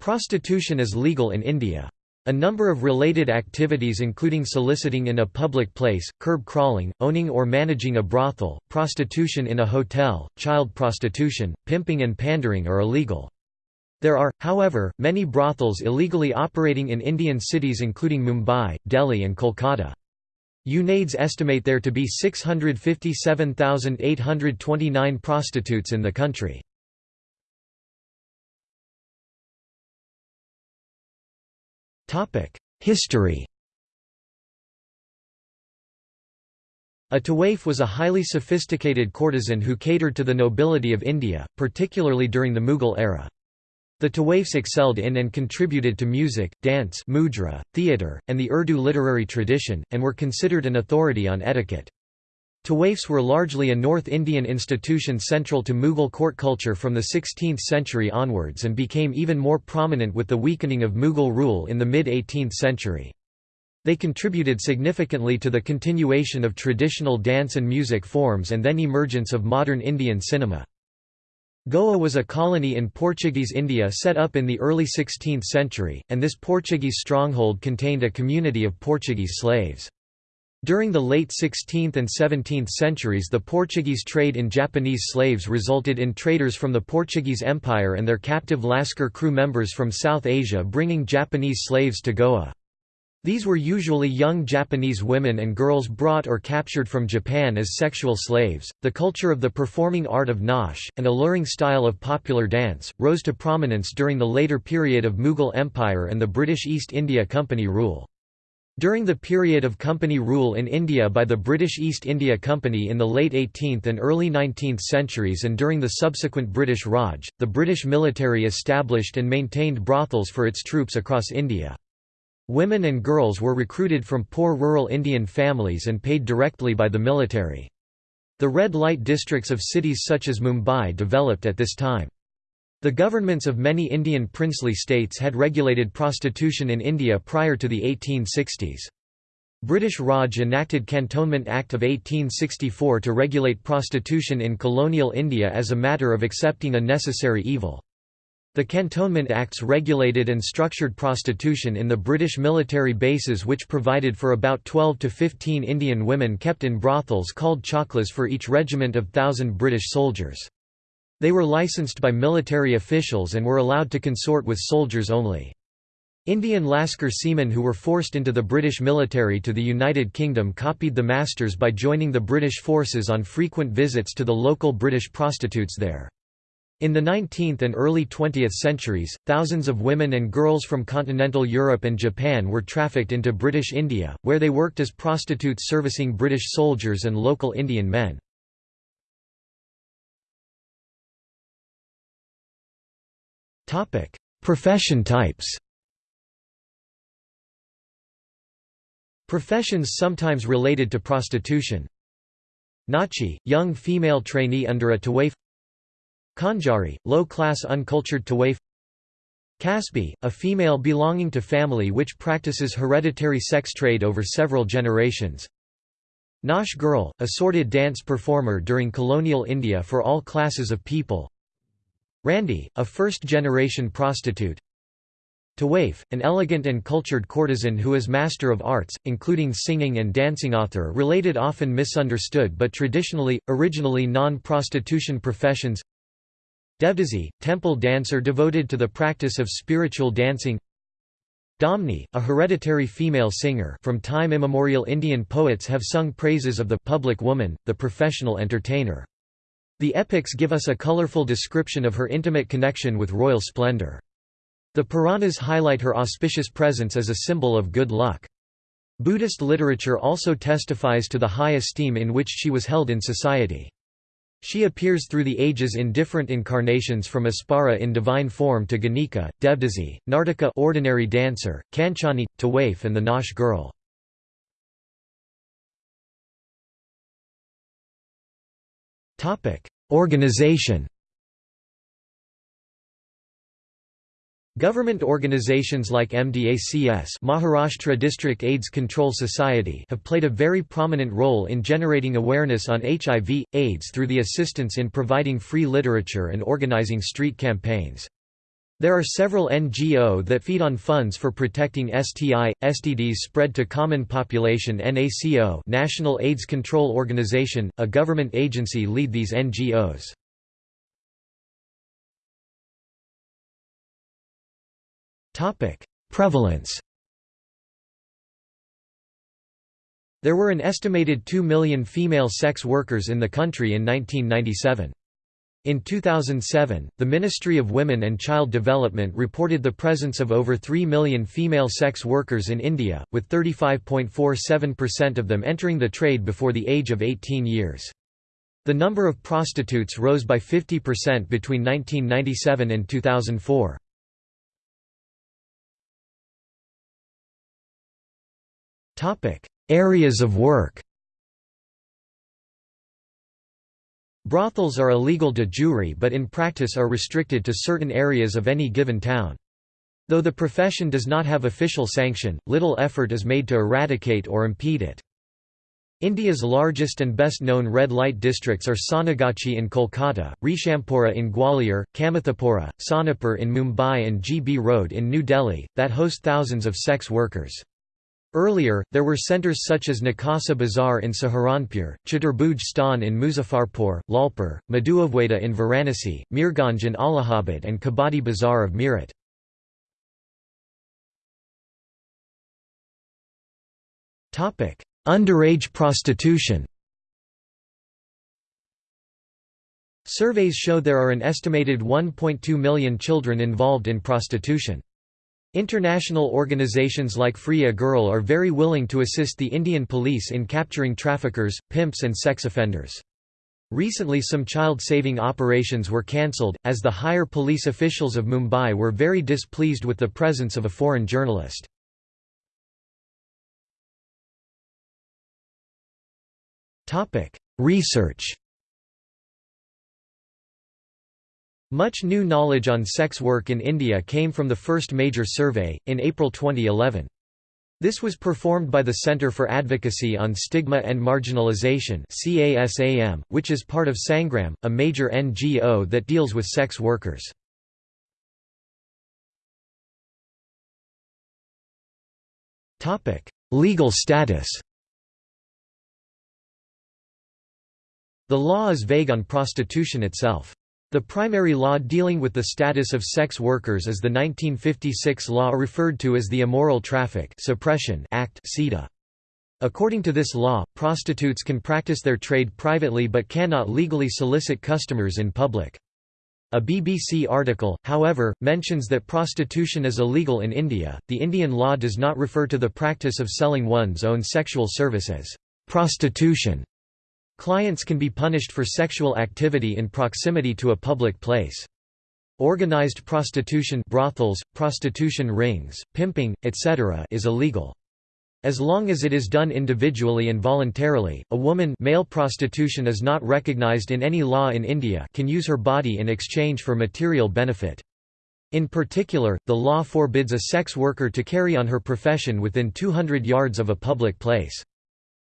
Prostitution is legal in India. A number of related activities including soliciting in a public place, curb crawling, owning or managing a brothel, prostitution in a hotel, child prostitution, pimping and pandering are illegal. There are, however, many brothels illegally operating in Indian cities including Mumbai, Delhi and Kolkata. UNAIDS estimate there to be 657,829 prostitutes in the country. History A tawaif was a highly sophisticated courtesan who catered to the nobility of India, particularly during the Mughal era. The tawaifs excelled in and contributed to music, dance mudra, theatre, and the Urdu literary tradition, and were considered an authority on etiquette. Tawaifs were largely a North Indian institution central to Mughal court culture from the 16th century onwards and became even more prominent with the weakening of Mughal rule in the mid-18th century. They contributed significantly to the continuation of traditional dance and music forms and then emergence of modern Indian cinema. Goa was a colony in Portuguese India set up in the early 16th century, and this Portuguese stronghold contained a community of Portuguese slaves. During the late 16th and 17th centuries the Portuguese trade in Japanese slaves resulted in traders from the Portuguese Empire and their captive Lascar crew members from South Asia bringing Japanese slaves to Goa. These were usually young Japanese women and girls brought or captured from Japan as sexual slaves. The culture of the performing art of Nautch, an alluring style of popular dance, rose to prominence during the later period of Mughal Empire and the British East India Company rule. During the period of company rule in India by the British East India Company in the late 18th and early 19th centuries and during the subsequent British Raj, the British military established and maintained brothels for its troops across India. Women and girls were recruited from poor rural Indian families and paid directly by the military. The red light districts of cities such as Mumbai developed at this time. The governments of many Indian princely states had regulated prostitution in India prior to the 1860s. British Raj enacted Cantonment Act of 1864 to regulate prostitution in colonial India as a matter of accepting a necessary evil. The Cantonment Acts regulated and structured prostitution in the British military bases which provided for about 12 to 15 Indian women kept in brothels called chaklas for each regiment of thousand British soldiers. They were licensed by military officials and were allowed to consort with soldiers only. Indian Lascar seamen who were forced into the British military to the United Kingdom copied the masters by joining the British forces on frequent visits to the local British prostitutes there. In the 19th and early 20th centuries, thousands of women and girls from continental Europe and Japan were trafficked into British India, where they worked as prostitutes servicing British soldiers and local Indian men. Profession types Professions sometimes related to prostitution. Nachi, young female trainee under a tawaif Kanjari, low-class uncultured tawaif Kasbi, a female belonging to family which practices hereditary sex trade over several generations. Nautch girl, a sordid dance performer during colonial India for all classes of people Randi, a first-generation prostitute. Tawaif, an elegant and cultured courtesan who is master of arts, including singing and dancing author related often misunderstood but traditionally, originally non-prostitution professions. Devdasi, temple dancer devoted to the practice of spiritual dancing. Domni, a hereditary female singer from time immemorial Indian poets have sung praises of the public woman, the professional entertainer. The epics give us a colorful description of her intimate connection with royal splendor. The Puranas highlight her auspicious presence as a symbol of good luck. Buddhist literature also testifies to the high esteem in which she was held in society. She appears through the ages in different incarnations from Apsara in divine form to Ganika, Devdasi, Nartika ordinary dancer, Kanchani, Tawaif and the Nautch girl. Organization Government organizations like MDACS Maharashtra District AIDS Control Society have played a very prominent role in generating awareness on HIV, AIDS through the assistance in providing free literature and organizing street campaigns. There are several NGO that feed on funds for protecting STI, STDs spread to common population NACO National AIDS Control Organization, a government agency lead these NGOs. Prevalence There were an estimated 2 million female sex workers in the country in 1997. In 2007, the Ministry of Women and Child Development reported the presence of over 3 million female sex workers in India, with 35.47% of them entering the trade before the age of 18 years. The number of prostitutes rose by 50% between 1997 and 2004. Areas of work Brothels are illegal de jure but in practice are restricted to certain areas of any given town. Though the profession does not have official sanction, little effort is made to eradicate or impede it. India's largest and best-known red light districts are Sonagachi in Kolkata, Rishampura in Gwalior, Kamathipura, Sonepur in Mumbai and GB Road in New Delhi, that host thousands of sex workers. Earlier, there were centres such as Nikasa Bazaar in Saharanpur, Chaturbhuj Sthan in Muzaffarpur, Lalpur, Maduaveda in Varanasi, Mirganj in Allahabad and Kabadi Bazaar of Meerut. Underage prostitution Surveys show there are an estimated 1.2 million children involved in prostitution. International organizations like Free a Girl are very willing to assist the Indian police in capturing traffickers, pimps and sex offenders. Recently some child-saving operations were cancelled, as the higher police officials of Mumbai were very displeased with the presence of a foreign journalist. Research Much new knowledge on sex work in India came from the first major survey, in April 2011. This was performed by the Centre for Advocacy on Stigma and Marginalization which is part of Sangram, a major NGO that deals with sex workers. Legal status The law is vague on prostitution itself. The primary law dealing with the status of sex workers is the 1956 law referred to as the Immoral Traffic Suppression Act According to this law, prostitutes can practice their trade privately but cannot legally solicit customers in public. A BBC article, however, mentions that prostitution is illegal in India. The Indian law does not refer to the practice of selling one's own sexual service as prostitution. Clients can be punished for sexual activity in proximity to a public place. Organized prostitution brothels, prostitution rings, pimping, etc. is illegal. As long as it is done individually and voluntarily, a woman male prostitution is not recognized in any law in India can use her body in exchange for material benefit. In particular, the law forbids a sex worker to carry on her profession within 200 yards of a public place.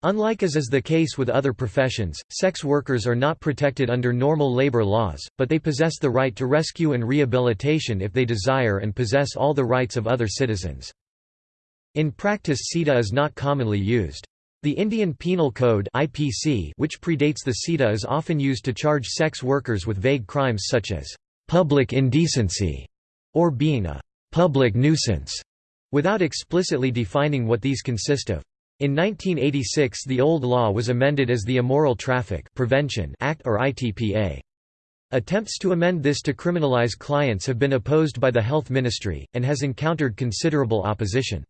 Unlike as is the case with other professions, sex workers are not protected under normal labor laws, but they possess the right to rescue and rehabilitation if they desire and possess all the rights of other citizens. In practice SITA is not commonly used. The Indian Penal Code IPC, which predates the SITA is often used to charge sex workers with vague crimes such as public indecency or being a public nuisance, without explicitly defining what these consist of. In 1986 the old law was amended as the Immoral Traffic Prevention Act or ITPA. Attempts to amend this to criminalize clients have been opposed by the Health Ministry, and has encountered considerable opposition.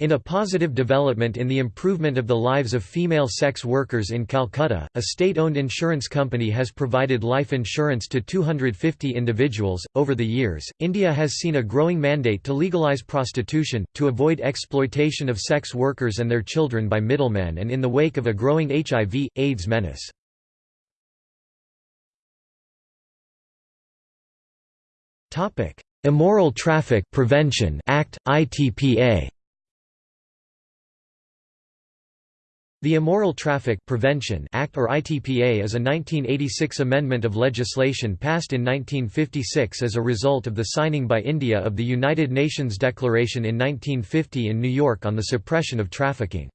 In a positive development in the improvement of the lives of female sex workers in Calcutta, a state-owned insurance company has provided life insurance to 250 individuals. Over the years, India has seen a growing mandate to legalize prostitution, to avoid exploitation of sex workers and their children by middlemen and in the wake of a growing HIV, AIDS menace. Immoral Traffic Prevention Act, ITPA The Immoral Traffic Prevention Act or ITPA is a 1986 amendment of legislation passed in 1956 as a result of the signing by India of the United Nations Declaration in 1950 in New York on the suppression of trafficking.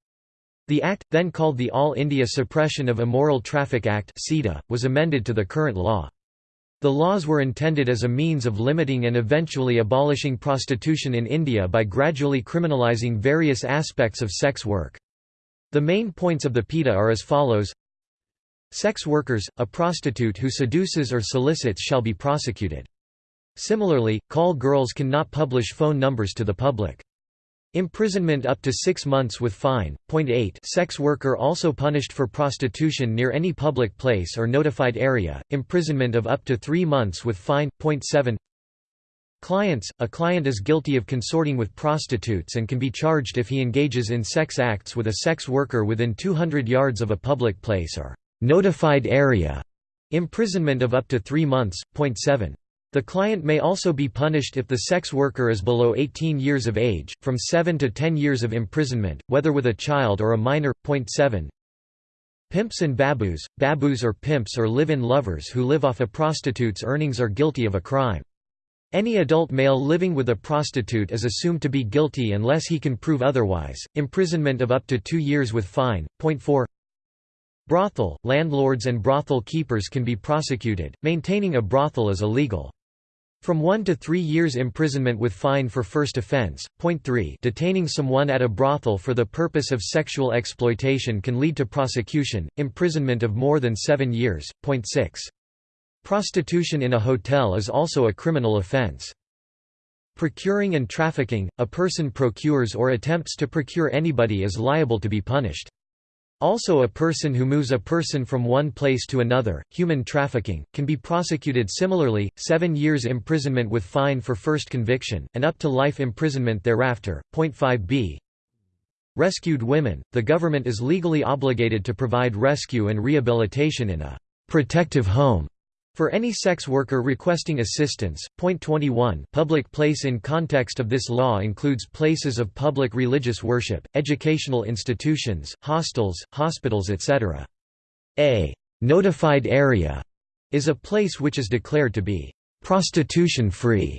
The act, then called the All India Suppression of Immoral Traffic Act was amended to the current law. The laws were intended as a means of limiting and eventually abolishing prostitution in India by gradually criminalising various aspects of sex work. The main points of the PITA are as follows Sex workers, a prostitute who seduces or solicits shall be prosecuted. Similarly, call girls cannot publish phone numbers to the public. Imprisonment up to six months with fine. Point 8 Sex worker also punished for prostitution near any public place or notified area, imprisonment of up to three months with fine. Point 7 Clients – A client is guilty of consorting with prostitutes and can be charged if he engages in sex acts with a sex worker within 200 yards of a public place or «notified area» imprisonment of up to three months. Point 7. The client may also be punished if the sex worker is below 18 years of age, from 7 to 10 years of imprisonment, whether with a child or a minor. Point 7. Pimps and babus, babus or pimps or live-in lovers who live off a prostitute's earnings are guilty of a crime. Any adult male living with a prostitute is assumed to be guilty unless he can prove otherwise. Imprisonment of up to two years with fine. Point 4 Brothel, landlords and brothel keepers can be prosecuted, maintaining a brothel is illegal. From 1 to 3 years imprisonment with fine for first offense. Point 3 Detaining someone at a brothel for the purpose of sexual exploitation can lead to prosecution, imprisonment of more than 7 years. Point 6 Prostitution in a hotel is also a criminal offense. Procuring and trafficking, a person procures or attempts to procure anybody is liable to be punished. Also a person who moves a person from one place to another, human trafficking, can be prosecuted similarly, seven years imprisonment with fine for first conviction, and up to life imprisonment thereafter. Point 5b Rescued women, the government is legally obligated to provide rescue and rehabilitation in a «protective home» For any sex worker requesting assistance, point 21 public place in context of this law includes places of public religious worship, educational institutions, hostels, hospitals etc. A «notified area» is a place which is declared to be «prostitution-free»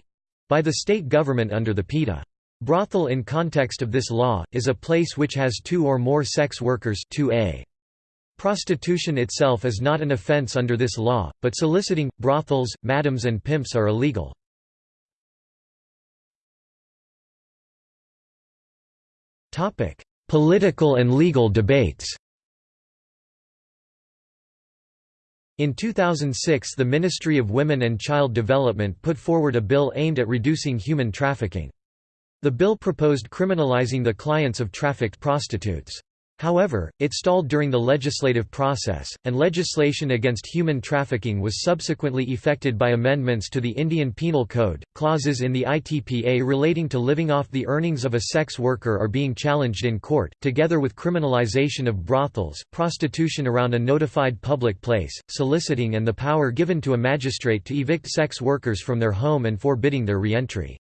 by the state government under the PITA. Brothel in context of this law, is a place which has two or more sex workers 2a. Prostitution itself is not an offence under this law, but soliciting, brothels, madams and pimps are illegal. Political and legal debates In 2006 the Ministry of Women and Child Development put forward a bill aimed at reducing human trafficking. The bill proposed criminalizing the clients of trafficked prostitutes. However, it stalled during the legislative process, and legislation against human trafficking was subsequently effected by amendments to the Indian Penal Code. Clauses in the ITPA relating to living off the earnings of a sex worker are being challenged in court, together with criminalization of brothels, prostitution around a notified public place, soliciting, and the power given to a magistrate to evict sex workers from their home and forbidding their re-entry.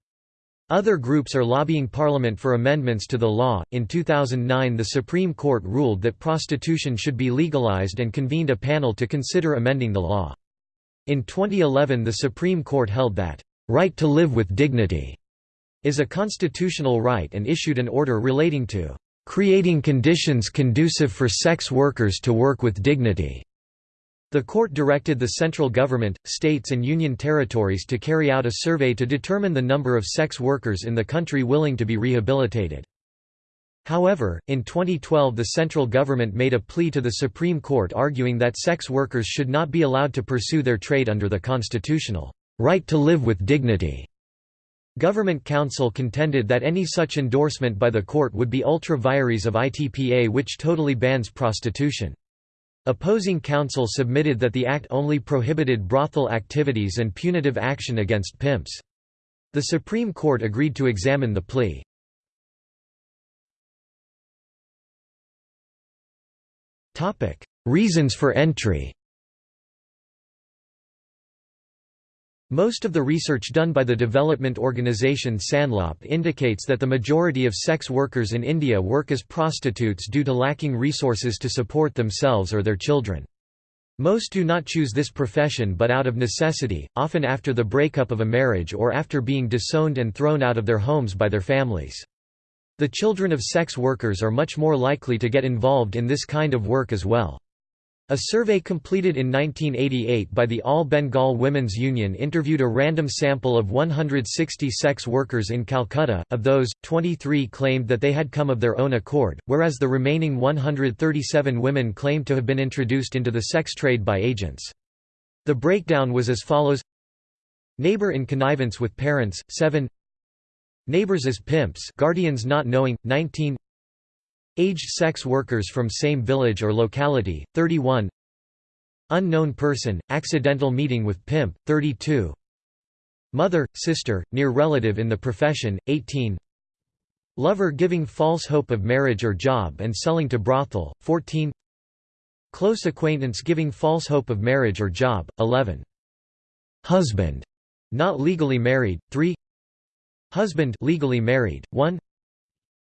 Other groups are lobbying Parliament for amendments to the law. In 2009, the Supreme Court ruled that prostitution should be legalized and convened a panel to consider amending the law. In 2011, the Supreme Court held that, right to live with dignity is a constitutional right and issued an order relating to creating conditions conducive for sex workers to work with dignity. The court directed the central government, states and union territories to carry out a survey to determine the number of sex workers in the country willing to be rehabilitated. However, in 2012 the central government made a plea to the Supreme Court arguing that sex workers should not be allowed to pursue their trade under the constitutional right to live with dignity. Government counsel contended that any such endorsement by the court would be ultra vires of ITPA which totally bans prostitution. Opposing counsel submitted that the act only prohibited brothel activities and punitive action against pimps. The Supreme Court agreed to examine the plea. Reasons for entry Most of the research done by the development organization Sanlaap indicates that the majority of sex workers in India work as prostitutes due to lacking resources to support themselves or their children. Most do not choose this profession but out of necessity, often after the breakup of a marriage or after being disowned and thrown out of their homes by their families. The children of sex workers are much more likely to get involved in this kind of work as well. A survey completed in 1988 by the All Bengal Women's Union interviewed a random sample of 160 sex workers in Calcutta. Of those, 23 claimed that they had come of their own accord, whereas the remaining 137 women claimed to have been introduced into the sex trade by agents. The breakdown was as follows Neighbor in connivance with parents, 7 Neighbors as pimps guardians not knowing, 19 Aged sex workers from same village or locality, 31 Unknown person, accidental meeting with pimp, 32 Mother, sister, near relative in the profession, 18 Lover giving false hope of marriage or job and selling to brothel, 14 Close acquaintance giving false hope of marriage or job, 11 Husband, not legally married, 3 Husband legally married, 1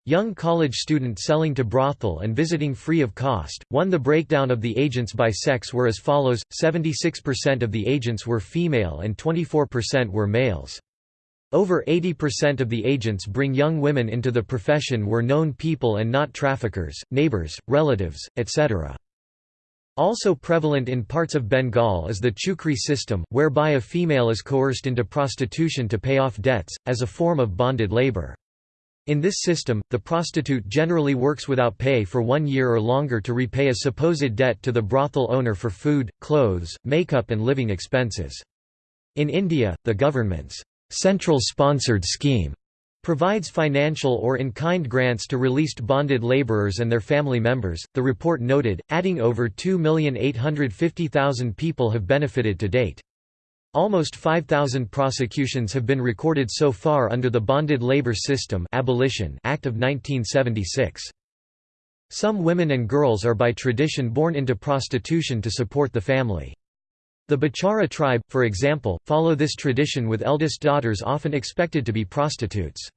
Young college student selling to brothel and visiting free of cost. 1 The breakdown of the agents by sex were as follows 76% of the agents were female and 24% were males. Over 80% of the agents bring young women into the profession were known people and not traffickers, neighbors, relatives, etc. Also prevalent in parts of Bengal is the chukri system, whereby a female is coerced into prostitution to pay off debts, as a form of bonded labor. In this system, the prostitute generally works without pay for one year or longer to repay a supposed debt to the brothel owner for food, clothes, makeup and living expenses. In India, the government's central sponsored scheme provides financial or in-kind grants to released bonded laborers and their family members, the report noted, adding over 2,850,000 people have benefited to date. Almost 5,000 prosecutions have been recorded so far under the Bonded Labor System Abolition Act of 1976. Some women and girls are by tradition born into prostitution to support the family. The Bachara tribe, for example, follow this tradition with eldest daughters often expected to be prostitutes.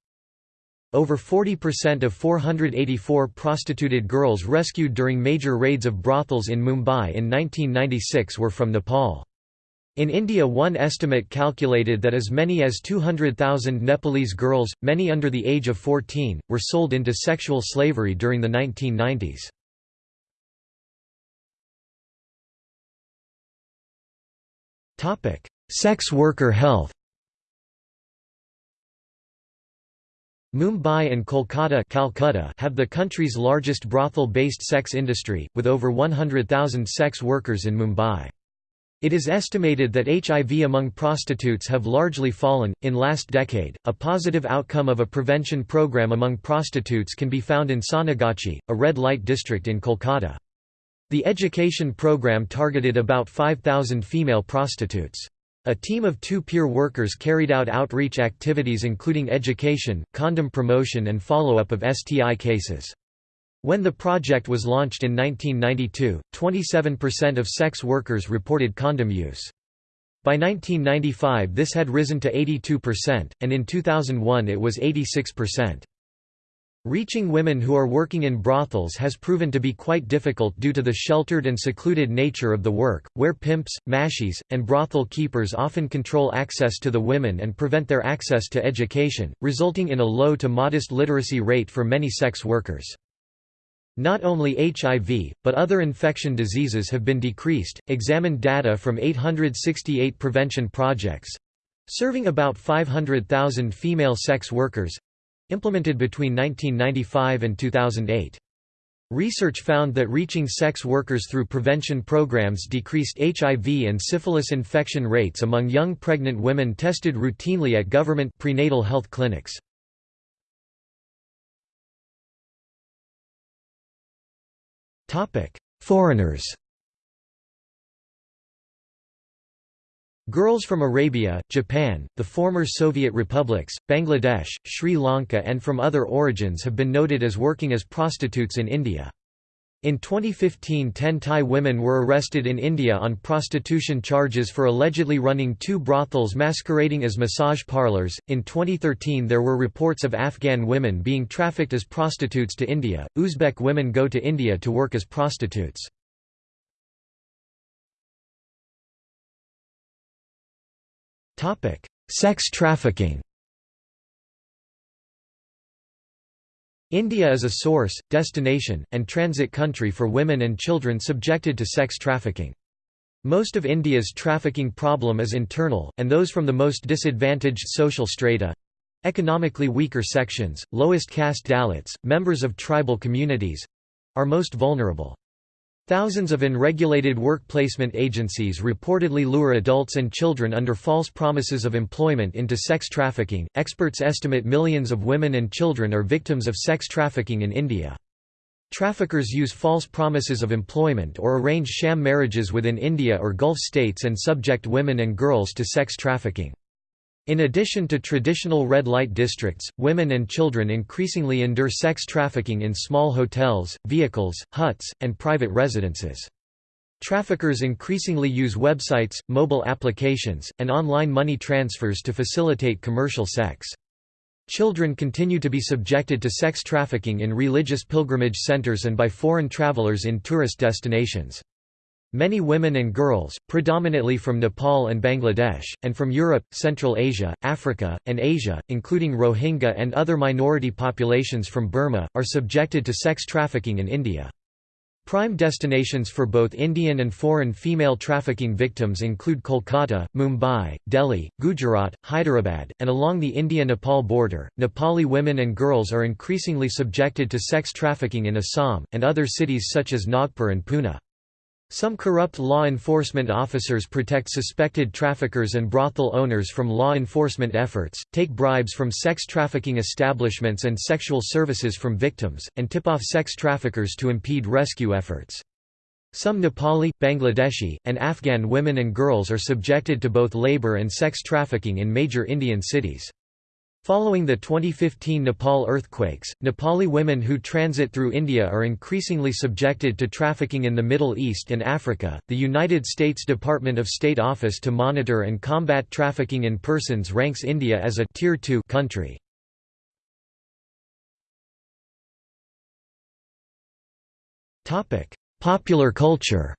Over 40% of 484 prostituted girls rescued during major raids of brothels in Mumbai in 1996 were from Nepal. In India one estimate calculated that as many as 200,000 Nepalese girls, many under the age of 14, were sold into sexual slavery during the 1990s. Sex worker health Mumbai and Kolkata Calcutta have the country's largest brothel-based sex industry, with over 100,000 sex workers in Mumbai. It is estimated that HIV among prostitutes have largely fallen. In last decade, a positive outcome of a prevention program among prostitutes can be found in Sonagachi, a red light district in Kolkata. The education program targeted about 5,000 female prostitutes. A team of two peer workers carried out outreach activities including education, condom promotion and follow-up of STI cases. When the project was launched in 1992, 27% of sex workers reported condom use. By 1995 this had risen to 82%, and in 2001 it was 86%. Reaching women who are working in brothels has proven to be quite difficult due to the sheltered and secluded nature of the work, where pimps, mashies, and brothel keepers often control access to the women and prevent their access to education, resulting in a low to modest literacy rate for many sex workers. Not only HIV, but other infection diseases have been decreased. Examined data from 868 prevention projects serving about 500,000 female sex workers implemented between 1995 and 2008. Research found that reaching sex workers through prevention programs decreased HIV and syphilis infection rates among young pregnant women tested routinely at government prenatal health clinics. Foreigners Girls from Arabia, Japan, the former Soviet republics, Bangladesh, Sri Lanka and from other origins have been noted as working as prostitutes in India. In 2015 ten Thai women were arrested in India on prostitution charges for allegedly running two brothels masquerading as massage parlours. In 2013 there were reports of Afghan women being trafficked as prostitutes to India. Uzbek women go to India to work as prostitutes. Sex trafficking India is a source, destination, and transit country for women and children subjected to sex trafficking. Most of India's trafficking problem is internal, and those from the most disadvantaged social strata—economically weaker sections, lowest caste Dalits, members of tribal communities—are most vulnerable. Thousands of unregulated work placement agencies reportedly lure adults and children under false promises of employment into sex trafficking. Experts estimate millions of women and children are victims of sex trafficking in India. Traffickers use false promises of employment or arrange sham marriages within India or Gulf states and subject women and girls to sex trafficking. In addition to traditional red light districts, women and children increasingly endure sex trafficking in small hotels, vehicles, huts, and private residences. Traffickers increasingly use websites, mobile applications, and online money transfers to facilitate commercial sex. Children continue to be subjected to sex trafficking in religious pilgrimage centers and by foreign travelers in tourist destinations. Many women and girls, predominantly from Nepal and Bangladesh, and from Europe, Central Asia, Africa, and Asia, including Rohingya and other minority populations from Burma, are subjected to sex trafficking in India. Prime destinations for both Indian and foreign female trafficking victims include Kolkata, Mumbai, Delhi, Gujarat, Hyderabad, and along the India Nepal border. Nepali women and girls are increasingly subjected to sex trafficking in Assam, and other cities such as Nagpur and Pune. Some corrupt law enforcement officers protect suspected traffickers and brothel owners from law enforcement efforts, take bribes from sex trafficking establishments and sexual services from victims, and tip off sex traffickers to impede rescue efforts. Some Nepali, Bangladeshi, and Afghan women and girls are subjected to both labor and sex trafficking in major Indian cities. Following the 2015 Nepal earthquakes, Nepali women who transit through India are increasingly subjected to trafficking in the Middle East and Africa. The United States Department of State Office to Monitor and Combat Trafficking in Persons ranks India as a Tier 2 country. Popular culture.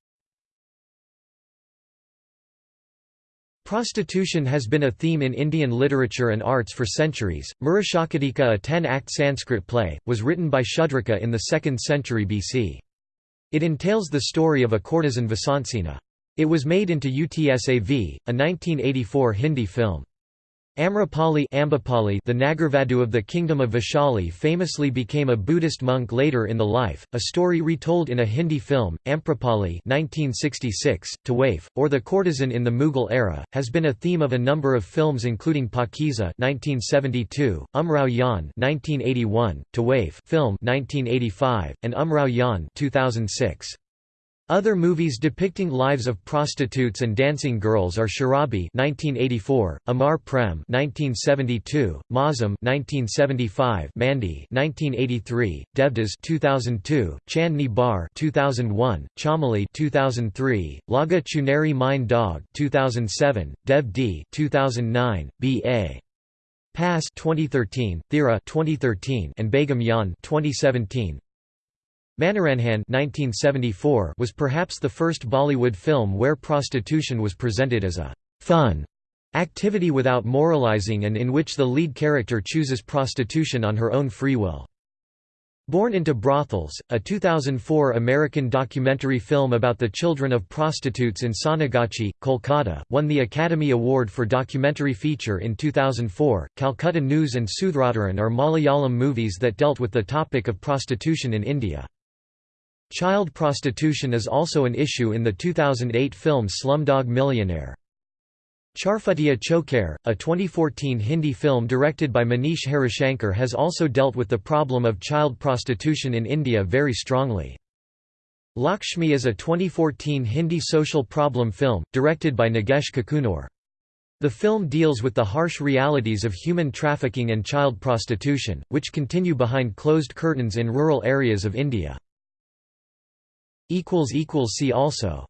Prostitution has been a theme in Indian literature and arts for centuries. Mrichchhakatika, a ten-act Sanskrit play, was written by Shudraka in the 2nd century BC. It entails the story of a courtesan Vasantsena. It was made into Utsav, a 1984 Hindi film. Amrapali Ambapali the Nagarvadhu of the kingdom of Vaishali famously became a Buddhist monk later in the life, a story retold in a Hindi film, Amrapali 1966, Tawaif, or the courtesan in the Mughal era, has been a theme of a number of films including Pakeezah 1972, Umrao Jaan 1981, Tawaif film 1985, and Umrao Jaan 2006. Other movies depicting lives of prostitutes and dancing girls are Sharabi (1984), Amar Prem (1972), Mausam (1975), Mandi (1983), Devdas (2002), Chandni Bar (2001), Chameli (2003), Laga Chunari Mein Daag (2007), Dev D (2009), B.A. Pass 2013, Thira 2013, and Begum Jaan 2017. Manoranjan 1974 was perhaps the first Bollywood film where prostitution was presented as a «fun» activity without moralizing and in which the lead character chooses prostitution on her own free will. Born into Brothels, a 2004 American documentary film about the children of prostitutes in Sonagachi, Kolkata, won the Academy Award for Documentary Feature in 2004. Calcutta News and Soothradharan are Malayalam movies that dealt with the topic of prostitution in India. Child prostitution is also an issue in the 2008 film Slumdog Millionaire. Chaar Footiya Chhokare, a 2014 Hindi film directed by Manish Harishankar has also dealt with the problem of child prostitution in India very strongly. Lakshmi is a 2014 Hindi social problem film, directed by Nagesh Kukunoor. The film deals with the harsh realities of human trafficking and child prostitution, which continue behind closed curtains in rural areas of India. See also